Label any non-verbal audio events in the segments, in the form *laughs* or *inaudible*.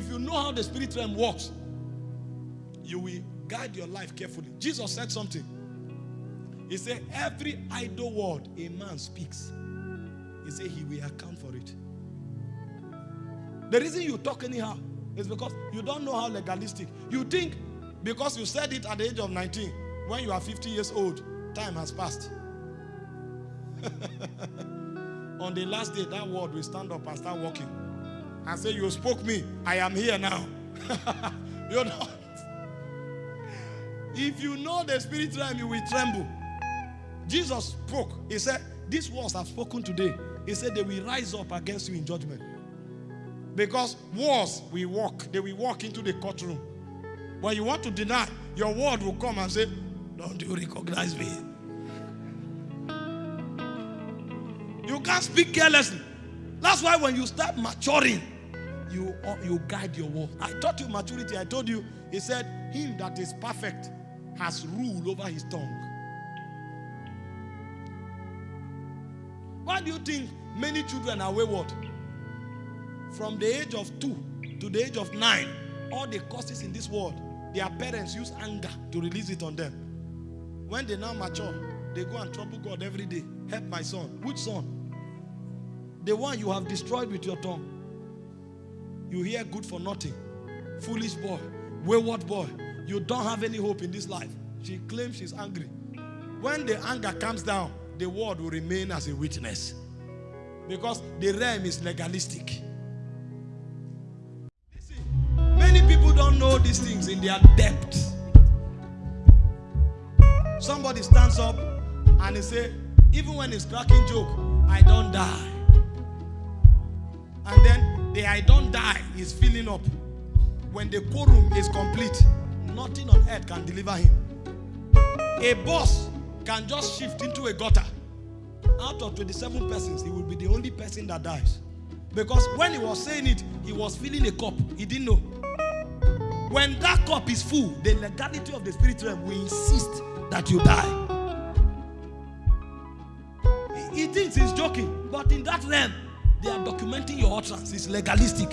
if you know how the spirit realm works, you will guide your life carefully. Jesus said something. He said, Every idle word a man speaks, he said he will account for it. The reason you talk anyhow is because you don't know how legalistic. You think because you said it at the age of 19, when you are 50 years old, time has passed. *laughs* On the last day, that word will stand up and start walking and say, You spoke me, I am here now. *laughs* You're not. If you know the spirit realm, you will tremble. Jesus spoke. He said, These words have spoken today. He said, They will rise up against you in judgment. Because wars will walk, they will walk into the courtroom. When you want to deny, your word will come and say, Don't you recognize me? You can't speak carelessly. That's why when you start maturing, you, uh, you guide your word. I taught you maturity. I told you, he said, Him that is perfect has rule over his tongue. Why do you think many children are wayward? From the age of two to the age of nine, all the causes in this world, their parents use anger to release it on them. When they now mature, they go and trouble God every day. Help my son. Which son? The one you have destroyed with your tongue. You hear good for nothing. Foolish boy. Wayward boy. You don't have any hope in this life. She claims she's angry. When the anger comes down, the word will remain as a witness. Because the realm is legalistic. Listen, many people don't know these things in their depth. Somebody stands up and he say, even when he's cracking joke, I don't die. The I don't die is filling up. When the quorum is complete, nothing on earth can deliver him. A boss can just shift into a gutter. Out of 27 persons, he will be the only person that dies. Because when he was saying it, he was filling a cup. He didn't know. When that cup is full, the legality of the spirit realm will insist that you die. He thinks he's joking, but in that realm, they are documenting utterance. It's legalistic.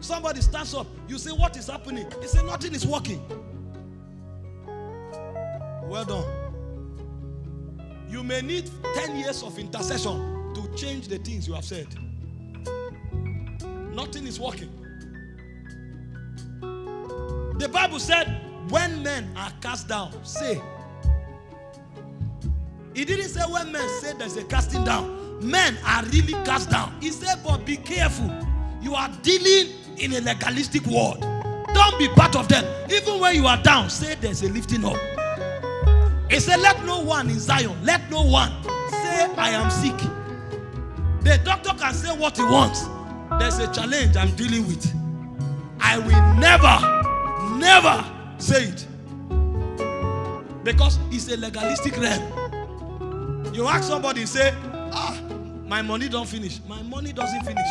Somebody stands up. You say, What is happening? He say, Nothing is working. Well done. You may need 10 years of intercession to change the things you have said. Nothing is working. The Bible said, When men are cast down, say. He didn't say when men say there's a casting down men are really cast down. He said, but be careful. You are dealing in a legalistic world. Don't be part of them. Even when you are down, say there's a lifting up. He said, let no one in Zion, let no one say I am sick. The doctor can say what he wants. There's a challenge I'm dealing with. I will never, never say it. Because it's a legalistic realm. You ask somebody, say, ah, my money don't finish. My money doesn't finish.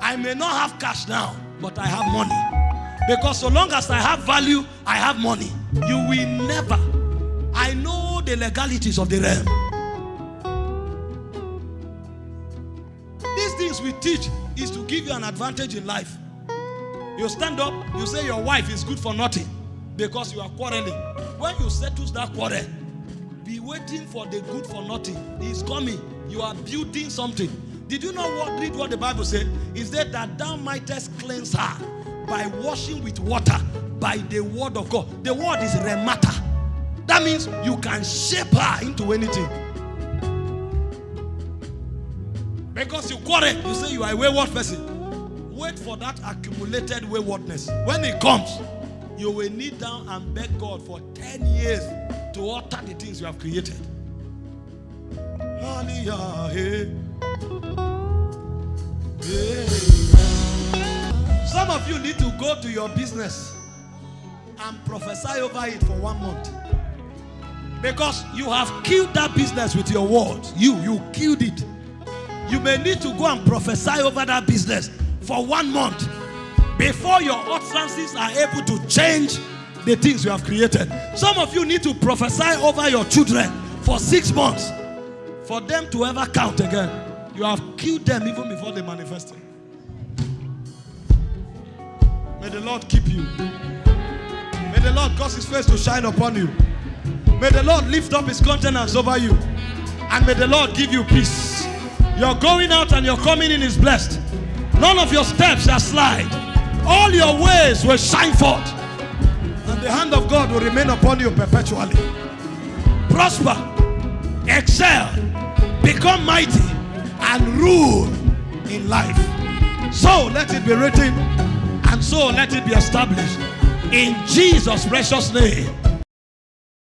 I may not have cash now, but I have money. Because so long as I have value, I have money. You will never. I know the legalities of the realm. These things we teach is to give you an advantage in life. You stand up, you say your wife is good for nothing because you are quarreling. When you settle that quarrel, be waiting for the good for nothing. He's coming. You are building something. Did you know what? Read what the Bible said. Is that that thou mightest cleanse her by washing with water by the word of God. The word is remata. That means you can shape her into anything. Because you quarrel, you say you are a wayward person. Wait for that accumulated waywardness. When it comes, you will kneel down and beg God for 10 years to alter the things you have created. Eh? Eh. Some of you need to go to your business and prophesy over it for one month. Because you have killed that business with your words. You, you killed it. You may need to go and prophesy over that business for one month before your utterances are able to change the things you have created. Some of you need to prophesy over your children for six months for them to ever count again. You have killed them even before they manifested. May the Lord keep you. May the Lord cause his face to shine upon you. May the Lord lift up his countenance over you. And may the Lord give you peace. Your going out and your coming in is blessed. None of your steps shall slide. All your ways will shine forth. The hand of God will remain upon you perpetually. Prosper, excel, become mighty, and rule in life. So let it be written, and so let it be established. In Jesus' precious name.